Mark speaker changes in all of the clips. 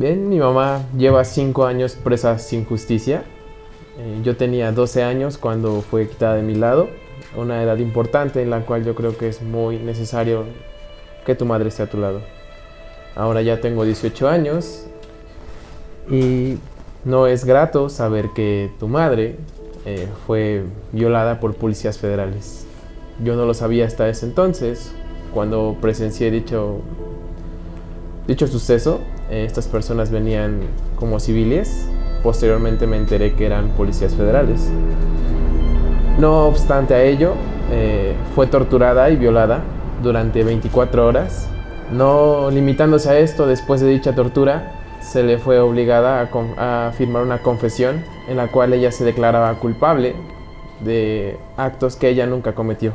Speaker 1: Bien, mi mamá lleva cinco años presa sin justicia. Eh, yo tenía 12 años cuando fue quitada de mi lado, una edad importante en la cual yo creo que es muy necesario que tu madre esté a tu lado. Ahora ya tengo 18 años y no es grato saber que tu madre eh, fue violada por policías federales. Yo no lo sabía hasta ese entonces, cuando presencié dicho, dicho suceso. Eh, estas personas venían como civiles. Posteriormente me enteré que eran policías federales. No obstante a ello, eh, fue torturada y violada durante 24 horas. No limitándose a esto, después de dicha tortura, se le fue obligada a, firmar una confesión en la cual ella se declaraba culpable de actos que ella nunca cometió.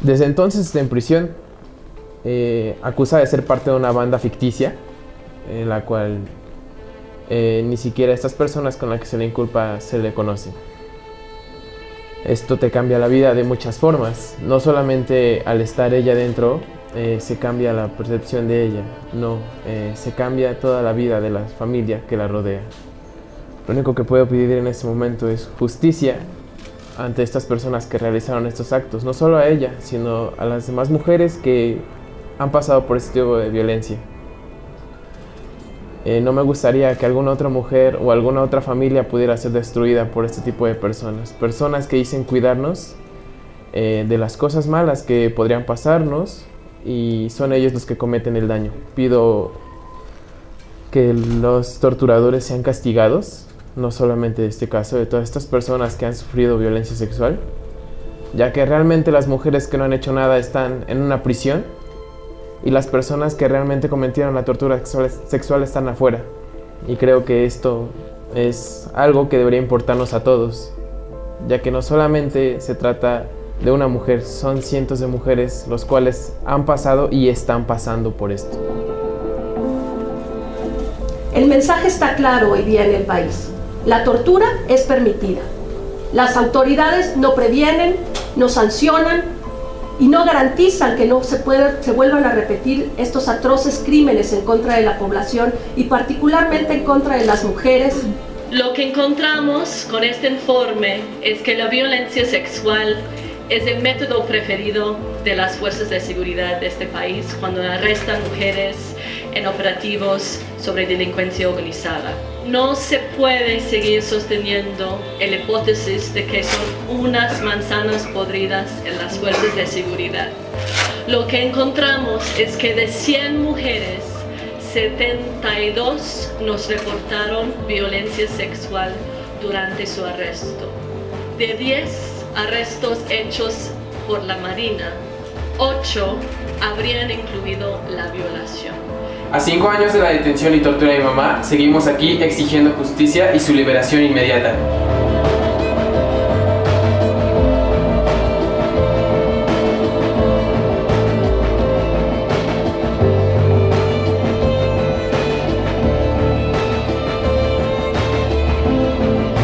Speaker 1: Desde entonces está en prisión, eh, acusa de ser parte de una banda ficticia, en la cual eh, ni siquiera estas personas con las que se le inculpa se le conocen. Esto te cambia la vida de muchas formas, no solamente al estar ella dentro, eh, se cambia la percepción de ella, no, se cambia toda la vida de la familia que la rodea. Lo único que puedo pedir en este momento es justicia ante estas personas que realizaron estos actos, no solo a ella, sino a las demás mujeres que han pasado por este tipo de violencia. Eh, no me gustaría que alguna otra mujer o alguna otra familia pudiera ser destruida por este tipo de personas. Personas que dicen cuidarnos de las cosas malas que podrían pasarnos y son ellos los que cometen el daño. Pido que los torturadores sean castigados, no solamente de este caso, de todas estas personas que han sufrido violencia sexual, ya que realmente las mujeres que no han hecho nada están en una prisión y las personas que realmente cometieron la tortura sexual están afuera. Y creo que esto es algo que debería importarnos a todos, ya que no solamente se trata de una mujer, son cientos de mujeres los cuales han pasado y están pasando por esto.
Speaker 2: El mensaje está claro hoy día en el país. La tortura es permitida. Las autoridades no previenen, no sancionan y no garantizan que no se, se vuelvan a repetir estos atroces crímenes en contra de la población y particularmente en contra de las mujeres.
Speaker 3: Lo que encontramos con este informe es que la violencia sexual es el método preferido de las fuerzas de seguridad de este país cuando arrestan mujeres en operativos sobre delincuencia organizada. No se puede seguir sosteniendo la hipótesis de que son unas manzanas podridas en las fuerzas de seguridad. Lo que encontramos es que de 100 mujeres, 72 nos reportaron violencia sexual durante su arresto. De 10 arrestos hechos por la Marina, ocho habrían incluido la violación.
Speaker 1: A cinco años de la detención y tortura de mamá, seguimos aquí exigiendo justicia y su liberación inmediata.